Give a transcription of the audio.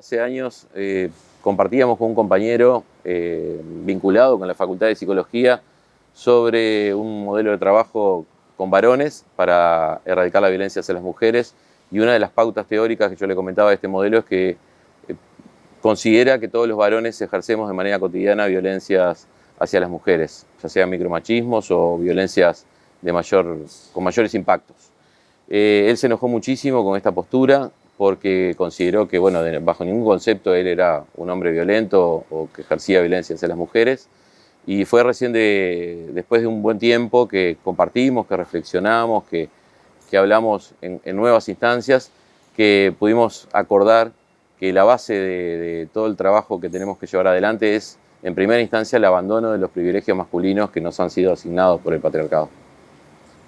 Hace años eh, compartíamos con un compañero eh, vinculado con la Facultad de Psicología sobre un modelo de trabajo con varones para erradicar la violencia hacia las mujeres y una de las pautas teóricas que yo le comentaba de este modelo es que eh, considera que todos los varones ejercemos de manera cotidiana violencias hacia las mujeres, ya sean micromachismos o violencias de mayor, con mayores impactos él se enojó muchísimo con esta postura, porque consideró que, bueno, bajo ningún concepto él era un hombre violento o que ejercía violencia hacia las mujeres. Y fue recién de, después de un buen tiempo que compartimos, que reflexionamos, que, que hablamos en, nuevas instancias, que pudimos acordar que la base de, de todo el trabajo que tenemos que llevar adelante es, en primera instancia, el abandono de los privilegios masculinos que nos han sido asignados por el patriarcado.